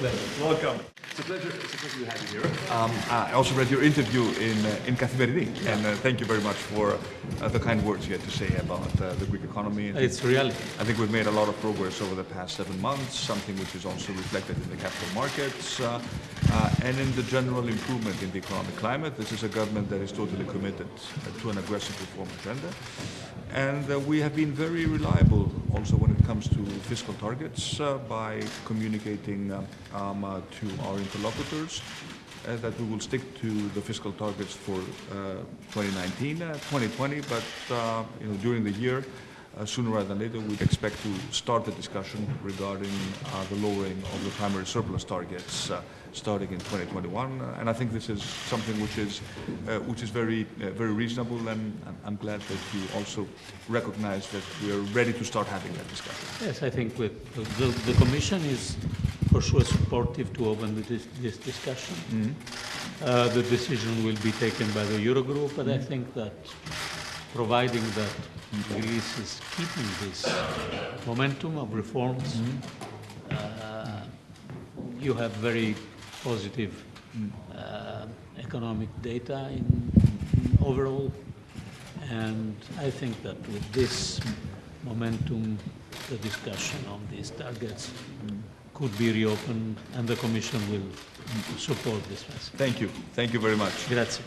pleasure. Welcome. It's a pleasure. It's a pleasure to have you here. Um, I also read your interview in uh, in Kathimerini, and uh, thank you very much for uh, the kind words you had to say about uh, the Greek economy. And It's reality. I think we've made a lot of progress over the past seven months, something which is also reflected in the capital markets uh, and in the general improvement in the economic climate. This is a government that is totally committed uh, to an aggressive reform agenda. And uh, we have been very reliable also when it comes to fiscal targets uh, by communicating uh, um, uh, to our interlocutors that we will stick to the fiscal targets for uh, 2019, uh, 2020, but you know, during the year, uh, sooner rather than later, we expect to start the discussion regarding uh, the lowering of the primary surplus targets uh, starting in 2021. Uh, and I think this is something which is, uh, which is very, uh, very reasonable, and I'm- glad that you also recognize that we are ready to start having that discussion. Yes, I think with, the, the Commission is for sure supportive to open the dis- this discussion. Uh, the decision will be taken by the Eurogroup, but I think that providing that Greece is keeping this momentum of reforms, uh, you have very positive uh, economic data in, in overall, and I think that with this momentum, the discussion on these targets could be reopened, and the Commission will support this message. Thank you. Thank you very much. Grazie.